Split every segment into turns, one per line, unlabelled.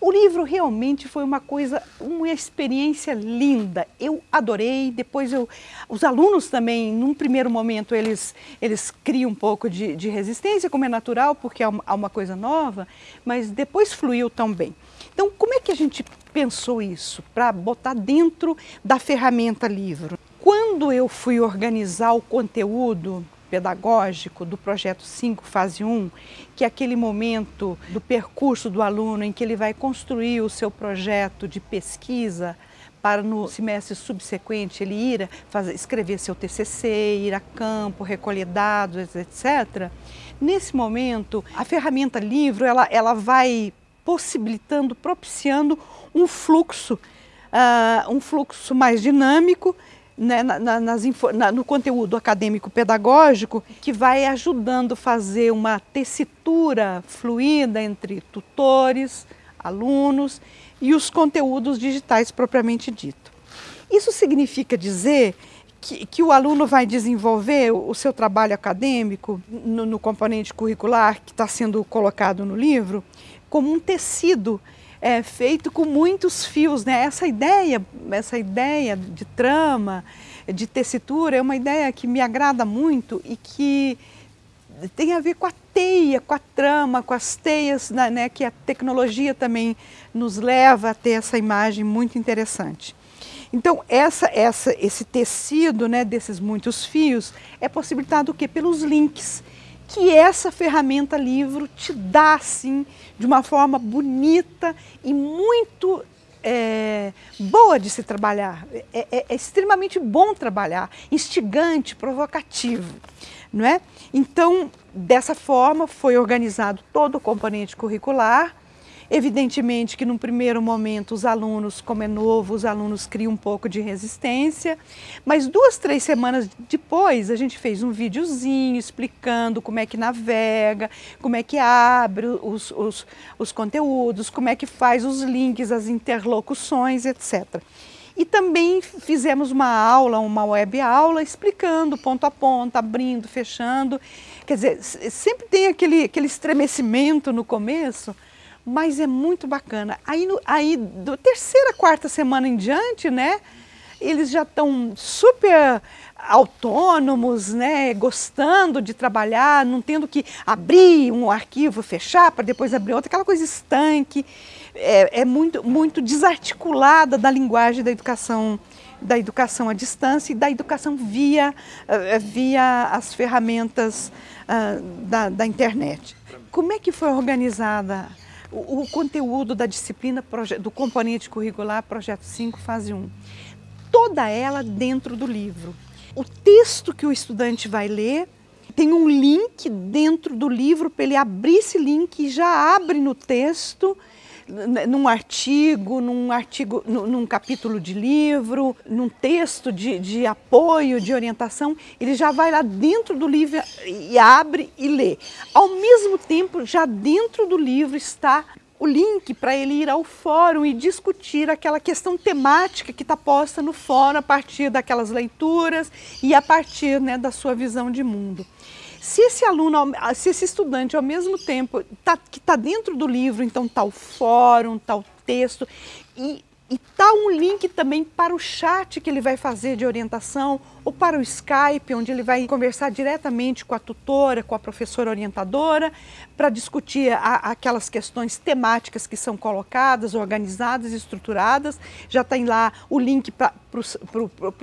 O livro realmente foi uma coisa, uma experiência linda. Eu adorei. Depois eu, os alunos também, num primeiro momento, eles, eles criam um pouco de, de resistência, como é natural, porque é uma, é uma coisa nova, mas depois fluiu tão bem. Então, como é que a gente pensou isso para botar dentro da ferramenta livro? Quando eu fui organizar o conteúdo pedagógico do projeto 5, fase 1, que é aquele momento do percurso do aluno em que ele vai construir o seu projeto de pesquisa para no semestre subsequente ele ir fazer, escrever seu TCC, ir a campo, recolher dados, etc. Nesse momento, a ferramenta livro ela, ela vai possibilitando, propiciando um fluxo, uh, um fluxo mais dinâmico né, na, nas, na, no conteúdo acadêmico pedagógico que vai ajudando a fazer uma tessitura fluida entre tutores, alunos e os conteúdos digitais propriamente dito. Isso significa dizer que, que, o aluno vai desenvolver o, seu trabalho acadêmico no, no componente curricular que está sendo colocado no livro como um tecido é, feito com muitos fios, né? Essa ideia, essa ideia de trama, de tessitura, é uma ideia que me agrada muito e que tem a ver com a teia, com a trama, com as teias, né, né que a tecnologia também nos leva a ter essa imagem muito interessante. Então, essa, essa, esse tecido né, desses muitos fios é possibilitado o quê? Pelos links que essa ferramenta livro te dá, assim, de uma forma bonita e muito é, boa de se trabalhar. É, é, é, extremamente bom trabalhar, instigante, provocativo, não é? Então, dessa forma, foi organizado todo o componente curricular, Evidentemente que num primeiro momento os alunos, como é novo, os alunos criam um pouco de resistência, mas duas, três semanas depois a gente fez um videozinho explicando como é que navega, como é que abre os, os, os conteúdos, como é que faz os links, as interlocuções, etc. E também fizemos uma aula, uma web aula, explicando ponto a ponto, abrindo, fechando. Quer dizer, sempre tem aquele, aquele estremecimento no começo, mas é muito bacana. Aí, no, aí do terceira, quarta semana em diante, né, eles já estão super autônomos, né, gostando de trabalhar, não tendo que abrir um arquivo, fechar para depois abrir outro, aquela coisa estanque, é, é, muito, muito desarticulada da linguagem da educação, da educação à distância e da educação via, uh, via as ferramentas uh, da, da internet. Como é que foi organizada o, o conteúdo da disciplina do componente curricular Projeto 5, fase 1. Toda ela dentro do livro. O texto que o estudante vai ler tem um link dentro do livro para ele abrir esse link e já abre no texto num artigo, num artigo, num capítulo de livro, num texto de, de apoio, de orientação, ele já vai lá dentro do livro e abre e lê. Ao mesmo tempo, já dentro do livro está o link para ele ir ao fórum e discutir aquela questão temática que está posta no fórum a partir daquelas leituras e a partir né, da sua visão de mundo. Se esse aluno, se esse estudante ao mesmo tempo tá, que está dentro do livro, então está o fórum, está o texto, e E tá um link também para o chat que ele vai fazer de orientação ou para o Skype, onde ele vai conversar diretamente com a tutora, com a professora orientadora, para discutir a, aquelas questões temáticas que são colocadas, organizadas, estruturadas. Já tem lá o link para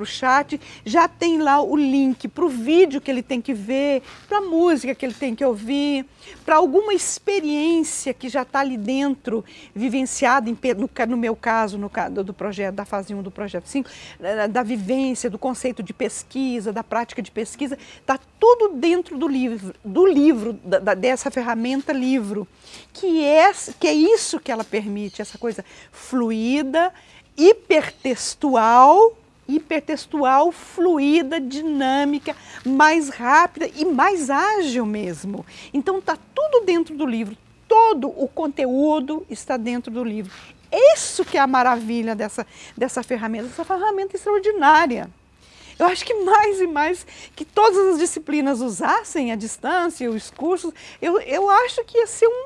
o chat, já tem lá o link para o vídeo que ele tem que ver, para a música que ele tem que ouvir, para alguma experiência que já está ali dentro, vivenciada, em, no, no meu caso, no do projeto, da fase 1 do projeto 5, da vivência, do conceito de pesquisa, da prática de pesquisa, está tudo dentro do livro, do livro, da, dessa ferramenta livro, que é, que é isso que ela permite, essa coisa fluida, hipertextual, hipertextual, fluida, dinâmica, mais rápida e mais ágil mesmo. Então está tudo dentro do livro, todo o conteúdo está dentro do livro. Isso que é a maravilha dessa, dessa ferramenta, essa ferramenta extraordinária. Eu acho que mais e mais que todas as disciplinas usassem a distância, os cursos, eu, eu acho que ia ser um,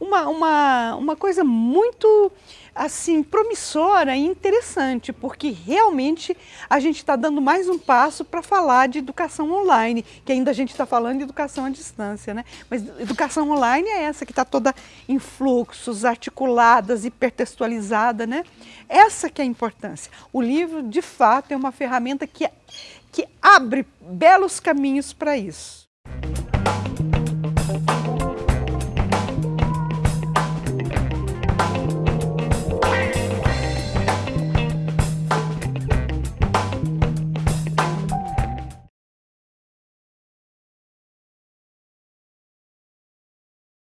uma, uma, uma coisa muito assim promissora e interessante, porque realmente a gente está dando mais um passo para falar de educação online, que ainda a gente está falando de educação à distância, né? Mas educação online é essa que está toda em fluxos, articuladas, hipertextualizada, né? Essa que é a importância. O livro, de fato, é uma ferramenta que, que abre belos caminhos para isso.